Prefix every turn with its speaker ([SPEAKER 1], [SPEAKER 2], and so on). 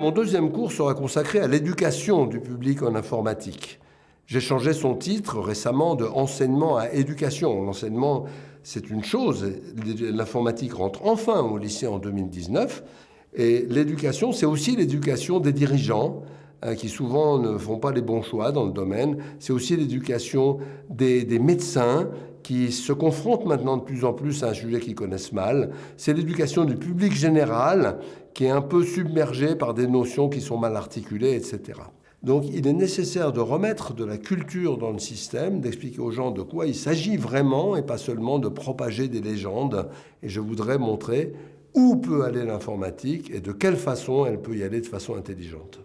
[SPEAKER 1] Mon deuxième cours sera consacré à l'éducation du public en informatique. J'ai changé son titre récemment de enseignement à éducation. L'enseignement, c'est une chose. L'informatique rentre enfin au lycée en 2019. Et l'éducation, c'est aussi l'éducation des dirigeants, qui souvent ne font pas les bons choix dans le domaine. C'est aussi l'éducation des, médecins qui se confrontent maintenant de plus en plus à un sujet qu'ils connaissent mal. C'est l'éducation du public général qui est un peu submergé par des notions qui sont mal articulées, etc. Donc il est nécessaire de remettre de la culture dans le système, d'expliquer aux gens de quoi il s'agit vraiment et pas seulement de propager des légendes. Et je voudrais montrer où peut aller l'informatique et de quelle façon elle peut y aller de façon intelligente.